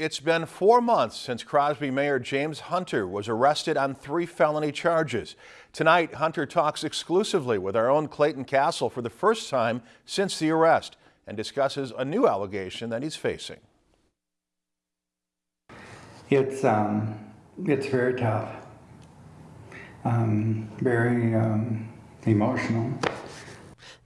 It's been four months since Crosby Mayor James Hunter was arrested on three felony charges. Tonight, Hunter talks exclusively with our own Clayton Castle for the first time since the arrest and discusses a new allegation that he's facing. It's um, it's very tough, um, very um, emotional.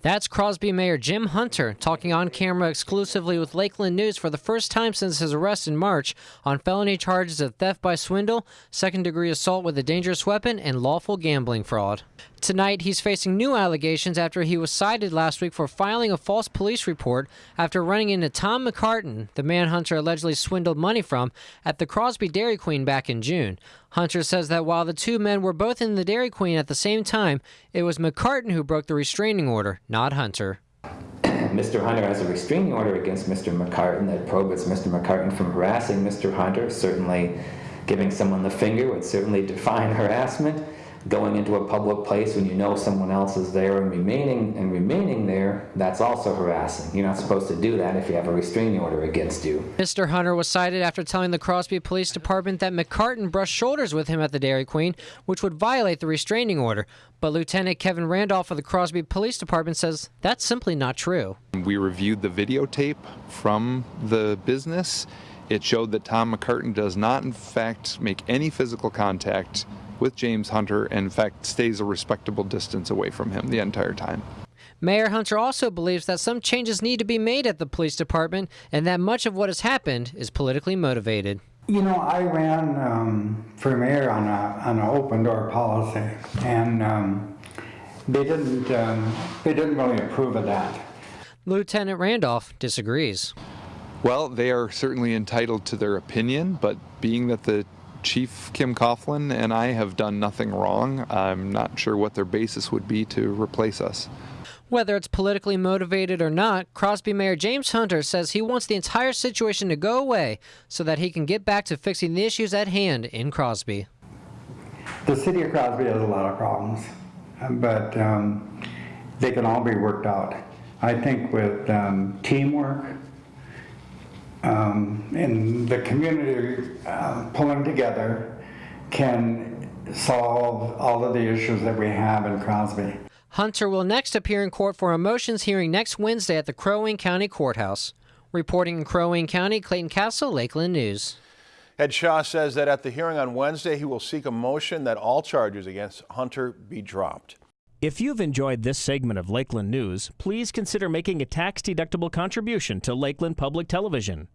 That's Crosby Mayor Jim Hunter talking on camera exclusively with Lakeland News for the first time since his arrest in March on felony charges of theft by swindle, second degree assault with a dangerous weapon, and lawful gambling fraud. Tonight, he's facing new allegations after he was cited last week for filing a false police report after running into Tom McCartan, the man Hunter allegedly swindled money from, at the Crosby Dairy Queen back in June. Hunter says that while the two men were both in the Dairy Queen at the same time, it was McCartan who broke the restraining order, not Hunter. Mr. Hunter has a restraining order against Mr. McCartan that prohibits Mr. McCartan from harassing Mr. Hunter. Certainly, giving someone the finger would certainly define harassment going into a public place when you know someone else is there and remaining and remaining there, that's also harassing. You're not supposed to do that if you have a restraining order against you. Mr. Hunter was cited after telling the Crosby Police Department that McCartan brushed shoulders with him at the Dairy Queen, which would violate the restraining order. But Lieutenant Kevin Randolph of the Crosby Police Department says that's simply not true. We reviewed the videotape from the business. It showed that Tom McCartan does not, in fact, make any physical contact with James Hunter and in fact stays a respectable distance away from him the entire time. Mayor Hunter also believes that some changes need to be made at the police department and that much of what has happened is politically motivated. You know, I ran um, for mayor on, a, on an open door policy, and um, they didn't um, they didn't really approve of that. Lieutenant Randolph disagrees. Well, they are certainly entitled to their opinion, but being that the Chief Kim Coughlin and I have done nothing wrong. I'm not sure what their basis would be to replace us. Whether it's politically motivated or not, Crosby Mayor James Hunter says he wants the entire situation to go away so that he can get back to fixing the issues at hand in Crosby. The city of Crosby has a lot of problems, but um, they can all be worked out. I think with um, teamwork, um, and the community uh, pulling together can solve all of the issues that we have in Crosby. Hunter will next appear in court for a motions hearing next Wednesday at the Crow Wing County Courthouse. Reporting in Crow Wing County, Clayton Castle, Lakeland News. Ed Shaw says that at the hearing on Wednesday, he will seek a motion that all charges against Hunter be dropped. If you've enjoyed this segment of Lakeland News, please consider making a tax-deductible contribution to Lakeland Public Television.